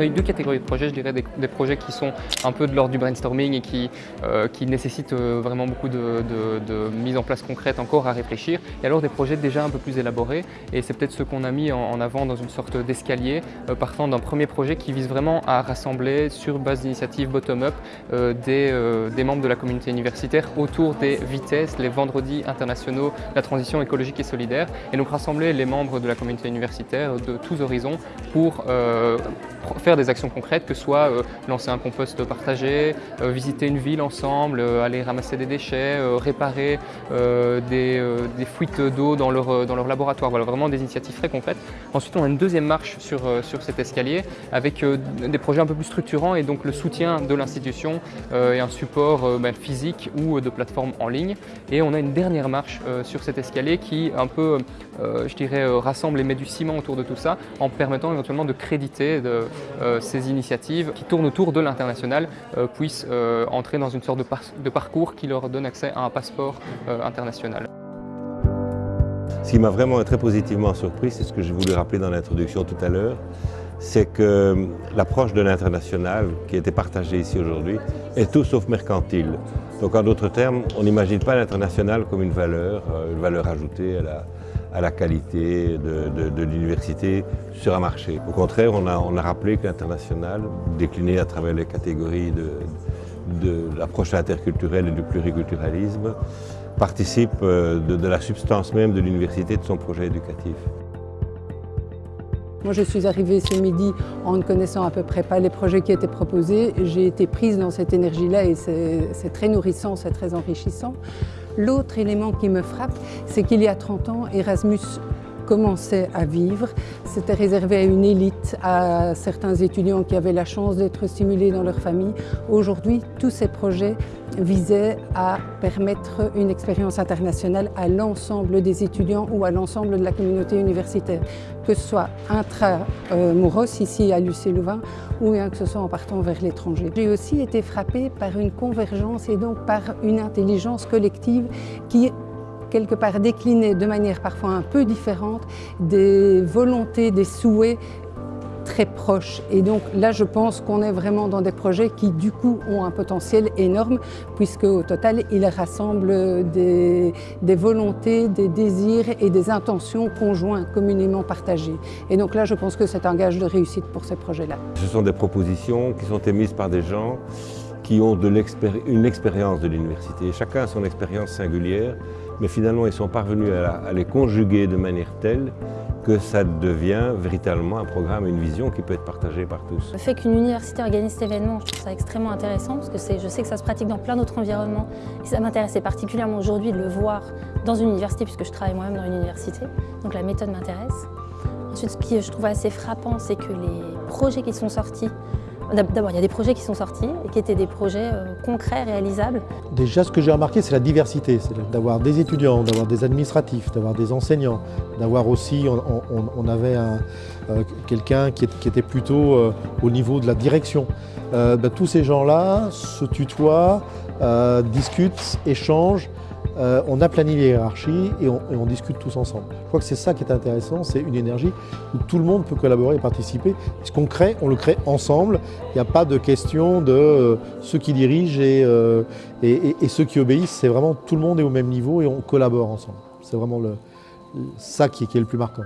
a eu deux catégories de projets, je dirais des, projets qui sont un peu de l'ordre du brainstorming et qui, euh, nécessitent euh, vraiment beaucoup de, mise en place concrète encore à réfléchir, et alors des projets déjà un peu plus élaborés, et c'est peut-être ce qu'on a mis en, avant dans une sorte d'escalier, euh, partant d'un premier projet qui vise vraiment à rassembler sur base d'initiative bottom-up des membres de la communauté universitaire autour des vitesses, les vendredis internationaux, la transition écologique et solidaire, et donc rassembler les membres de la communauté universitaire de tous horizons pour faire des actions concrètes, que ce soit euh, lancer un compost partagé, euh, visiter une ville ensemble, euh, aller ramasser des déchets, réparer des, fuites d'eau dans leur, dans leur laboratoire. Voilà, vraiment des initiatives très concrètes. Ensuite, on a une deuxième marche sur, sur cet escalier avec des projets un peu plus structurants et donc le soutien de l'institution et un support ben, physique ou de plateforme en ligne. Et on a une dernière marche sur cet escalier qui un peu, je dirais, rassemble et met du ciment autour de tout ça en permettant éventuellement de créditer de, ces initiatives qui tournent autour de l'international euh, puissent euh, entrer dans une sorte de, parcours qui leur donne accès à un passeport international. Ce qui m'a vraiment très positivement surpris, c'est ce que je voulais rappeler dans l'introduction tout à l'heure, c'est que l'approche de l'international qui été partagée ici aujourd'hui est tout sauf mercantile. Donc en d'autres termes, on n'imagine pas l'international comme une valeur, une valeur ajoutée à la, à la qualité de, l'université sur un marché. Au contraire, on a, rappelé que l'international, décliné à travers les catégories de, l'approche interculturelle et du pluriculturalisme, participe euh, de, la substance même de l'université, de son projet éducatif. Moi, je suis arrivée ce midi en ne connaissant à peu près pas les projets qui étaient proposés. J'ai été prise dans cette énergie-là et c'est très nourrissant, c'est très enrichissant. L'autre élément qui me frappe, c'est qu'il y a 30 ans, Erasmus commençait à vivre. C'était réservé à une élite, à certains étudiants qui avaient la chance d'être stimulés dans leur famille. Aujourd'hui, tous ces projets visaient à permettre une expérience internationale à l'ensemble des étudiants ou à l'ensemble de la communauté universitaire, que ce soit intra-Mouros, ici à l'UC Louvain, ou bien que ce soit en partant vers l'étranger. J'ai aussi été frappée par une convergence et donc par une intelligence collective qui quelque part décliner de manière parfois un peu différente des volontés, des souhaits très proches. Et donc là, je pense qu'on est vraiment dans des projets qui, du coup, ont un potentiel énorme, puisque au total, ils rassemblent des, volontés, des désirs et des intentions conjoints, communément partagés. Et donc là, je pense que c'est un gage de réussite pour ces projets-là. Ce sont des propositions qui sont émises par des gens qui ont une expérience de l'université. Chacun a son expérience singulière mais finalement ils sont parvenus à, les conjuguer de manière telle que ça devient véritablement un programme, une vision qui peut être partagée par tous. Le fait qu'une université organise cet événement, je trouve ça extrêmement intéressant parce que je sais que ça se pratique dans plein d'autres environnements et ça m'intéressait particulièrement aujourd'hui de le voir dans une université puisque je travaille moi-même dans une université, donc la méthode m'intéresse. Ensuite, ce qui je trouve assez frappant, c'est que les projets qui sont sortis D'abord, il y a des projets qui sont sortis et qui étaient des projets euh, concrets, réalisables. Déjà, ce que j'ai remarqué, c'est la diversité. C'est d'avoir des étudiants, d'avoir des administratifs, d'avoir des enseignants, d'avoir aussi, on, avait euh, quelqu'un qui, était plutôt euh, au niveau de la direction. Ben, tous ces gens-là se tutoient, discutent, échangent, euh, on aplanit les hiérarchies et on, discute tous ensemble. Je crois que c'est ça qui est intéressant, c'est une énergie où tout le monde peut collaborer et participer. Ce qu'on crée, on le crée ensemble. Il n'y a pas de question de euh, ceux qui dirigent euh, et, ceux qui obéissent. C'est vraiment tout le monde est au même niveau et on collabore ensemble. C'est vraiment ça qui est le plus marquant.